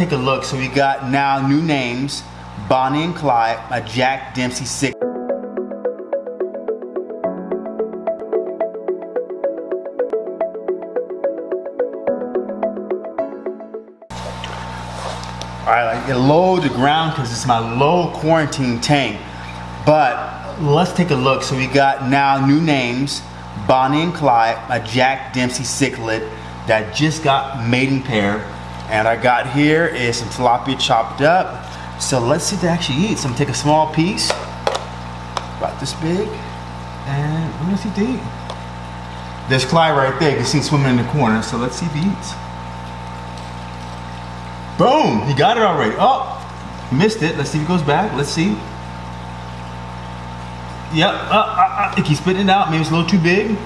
take a look. So we got now new names, Bonnie and Clyde, a Jack Dempsey sick. All right, I get low to ground because it's my low quarantine tank. But let's take a look. So we got now new names, Bonnie and Clyde, a Jack Dempsey cichlid that just got mating pair. And I got here is some tilapia chopped up. So let's see if they actually eat. So I'm gonna take a small piece, about this big, and I'm gonna see if they eat. There's Clyde right there. You can see him swimming in the corner. So let's see if he eats. Boom! He got it already. Oh, missed it. Let's see if he goes back. Let's see. Yep. Uh, uh, uh, spitting it out. Maybe it's a little too big,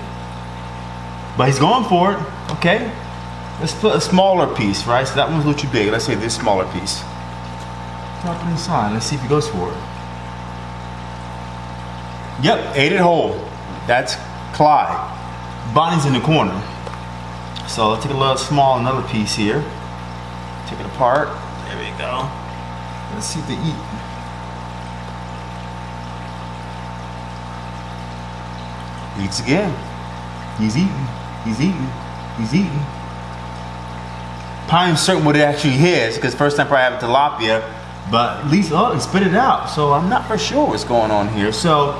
but he's going for it. Okay. Let's put a smaller piece, right? So that one's a little too big. Let's say this smaller piece. Drop it inside. Let's see if he goes for it. Yep, ate it whole. That's Clyde. Bonnie's in the corner. So let's take a little small another piece here. Take it apart. There we go. Let's see if they eat. Eats again. He's eating. He's eating. He's eating. Probably certain what it actually is, because first time probably have a tilapia, but at least oh, he spit it out. So I'm not for sure what's going on here. So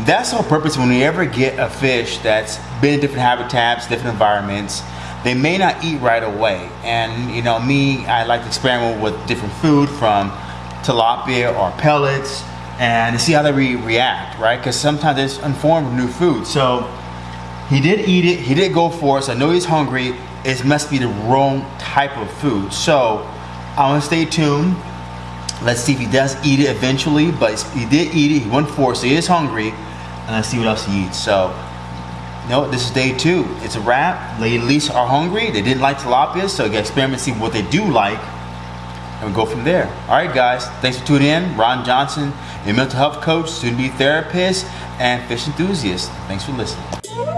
that's all purpose when we ever get a fish that's been in different habitats, different environments, they may not eat right away. And you know, me, I like to experiment with different food from tilapia or pellets and see how they re react, right? Because sometimes it's informed new food. So he did eat it, he did go for it, so I know he's hungry. It must be the wrong type of food. So I want to stay tuned. Let's see if he does eat it eventually, but he did eat it, he went for it, so he is hungry. And let's see what else he eats. So no, this is day two. It's a wrap. At least are hungry. They didn't like tilapia, so you experiment, see what they do like, and we go from there. All right, guys. Thanks for tuning in. Ron Johnson, a mental health coach, soon-to-be therapist, and fish enthusiast. Thanks for listening.